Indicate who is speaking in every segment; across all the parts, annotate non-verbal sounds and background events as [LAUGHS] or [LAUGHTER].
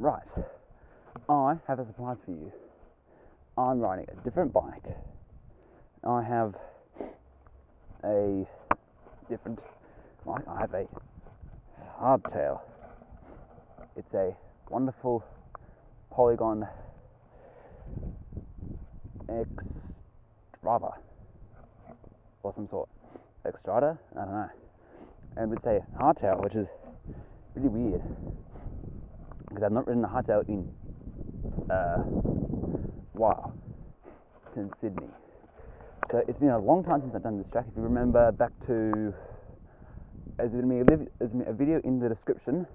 Speaker 1: Right, I have a surprise for you. I'm riding a different bike. I have a different bike. I have a hardtail. It's a wonderful Polygon X driver or some sort. Xtrada? I don't know. And it's a hardtail, which is really weird because I've not ridden a hot hardtail in a uh, while since Sydney. So it's been a long time since I've done this track. If you remember back to, there's going to be a, a video in the description,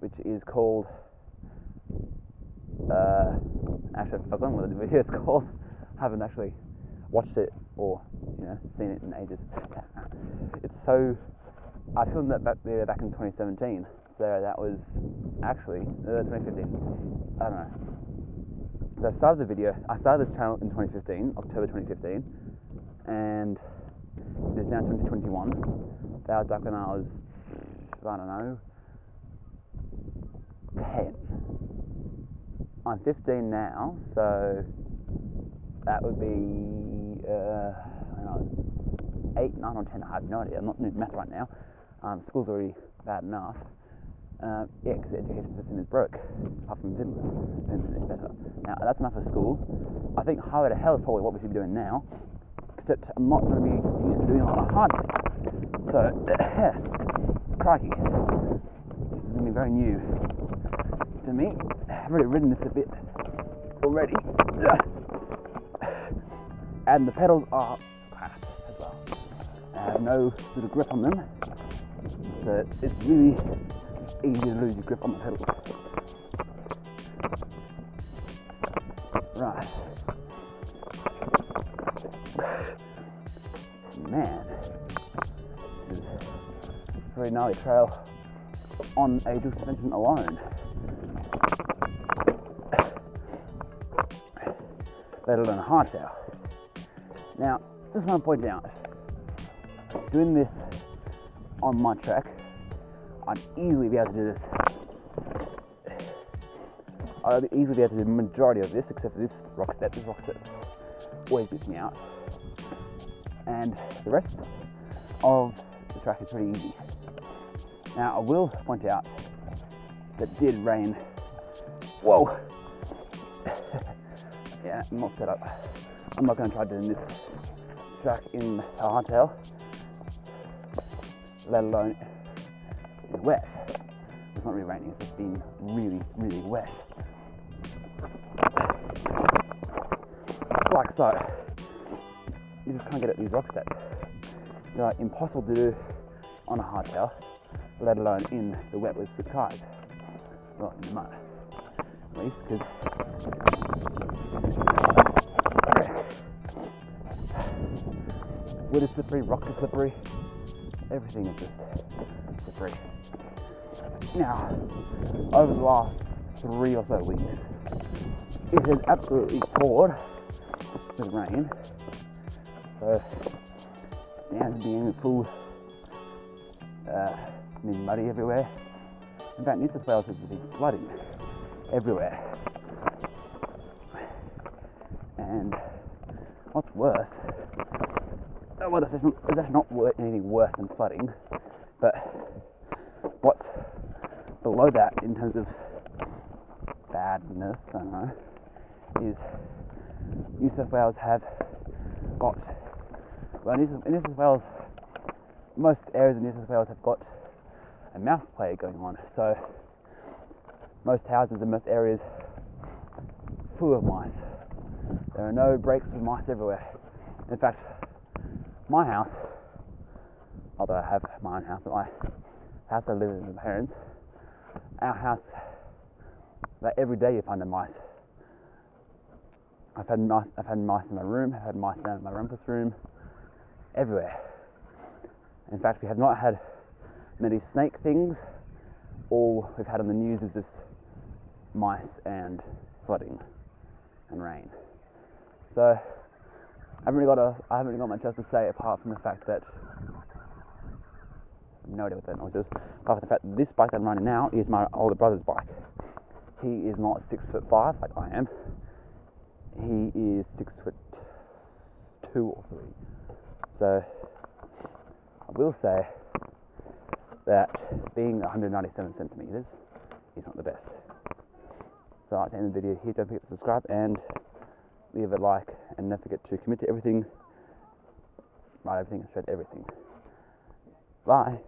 Speaker 1: which is called. Uh, actually, I've forgotten what the video is [LAUGHS] called. I haven't actually watched it or you know seen it in ages. [LAUGHS] it's so. I filmed that back there back in 2017 there, that was actually uh, 2015. I don't know. So I started the video. I started this channel in 2015, October 2015, and it is now 2021. That was back when I was, I don't know, 10. I'm 15 now, so that would be uh, I don't know, 8, 9 or 10. I have no idea. I'm not doing math right now. Um, school's already bad enough. Uh, yeah, because the education system is broke, apart from Finland. Finland is better. Now, that's enough for school. I think highway to hell is probably what we should be doing now, except I'm not going to be used to doing a lot of hard So, [COUGHS] crikey. This is going to be very new to me. I've already ridden this a bit already. [COUGHS] And the pedals are crap as well. I have no little grip on them. So it's really easy to lose your grip on the pedals. Right. Man, this is a very gnarly trail on a dual suspension alone. Let alone a hardtail. Now, just want to point out, doing this on my track I'd easily be able to do this. I'd easily be able to do the majority of this, except for this rock step. This rock step always beats me out. And the rest of the track is pretty easy. Now, I will point out that did rain. Whoa! [LAUGHS] yeah, I'm not set up. I'm not going to try doing this track in a hardtail, let alone wet. It's not really raining, it's just been really, really wet. Like so. You just can't get at these rock steps. They're like impossible to do on a hardtail, let alone in the wet with the tires. Well, in the mud, at least, because wood is slippery, rocks are slippery, everything is just slippery. Now, over the last three or so weeks, it has absolutely poured with rain. So now it's being full, uh, muddy everywhere. In fact, New South Wales has been flooding everywhere. And what's worse, well, that's not, that's not anything worse than flooding, but what's below that in terms of badness, I don't know, is New South Wales have got, well, New South, New South Wales, most areas of New South Wales have got a mouse plague going on. So most houses and most areas full of mice. There are no breaks for mice everywhere. In fact, my house, although I have my own house, but my house I live in with my parents, our house, like every day you find a mice. I've had mice, I've had mice in my room, I've had mice down in my rumpus room, everywhere. In fact, we have not had many snake things. All we've had on the news is just mice and flooding and rain. So I haven't really got a, I haven't really got much else to say apart from the fact that no idea what that noise is. Apart from the fact that this bike that I'm riding now is my older brother's bike. he is not six foot five like I am. He is six foot two or three. So I will say that being 197 centimeters is not the best. So like to end the video here. Don't forget to subscribe and leave a like, and don't forget to commit to everything, write everything, shred everything. Bye.